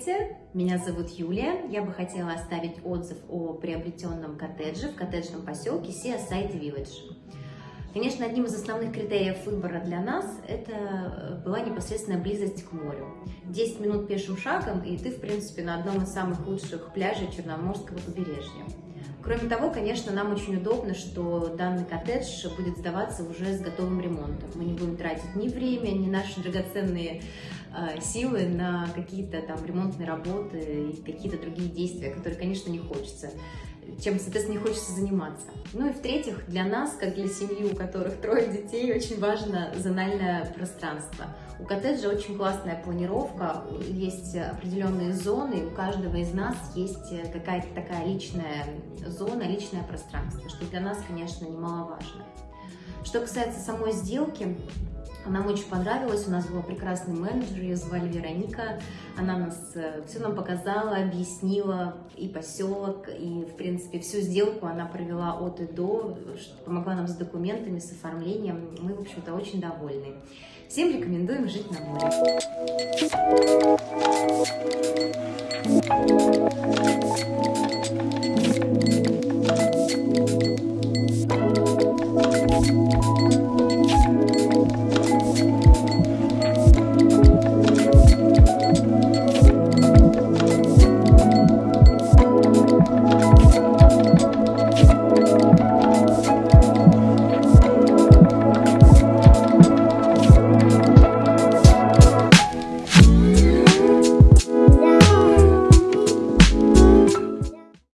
Здравствуйте, меня зовут Юлия. Я бы хотела оставить отзыв о приобретенном коттедже в коттеджном поселке Seaside Village. Конечно, одним из основных критериев выбора для нас это э, была непосредственная близость к морю. 10 минут пешим шагом, и ты, в принципе, на одном из самых лучших пляжей Черноморского побережья. Кроме того, конечно, нам очень удобно, что данный коттедж будет сдаваться уже с готовым ремонтом. Мы не будем тратить ни время, ни наши драгоценные силы на какие-то там ремонтные работы и какие-то другие действия, которые, конечно, не хочется чем, соответственно, не хочется заниматься. Ну и в-третьих, для нас, как для семьи, у которых трое детей, очень важно зональное пространство. У коттеджа очень классная планировка, есть определенные зоны, у каждого из нас есть какая-то такая личная зона, личное пространство, что для нас, конечно, немаловажно. Что касается самой сделки, нам очень понравилось, у нас был прекрасный менеджер, ее звали Вероника. Она нас э, все нам показала, объяснила и поселок, и, в принципе, всю сделку она провела от и до, помогла нам с документами, с оформлением. Мы, в общем-то, очень довольны. Всем рекомендуем жить на море.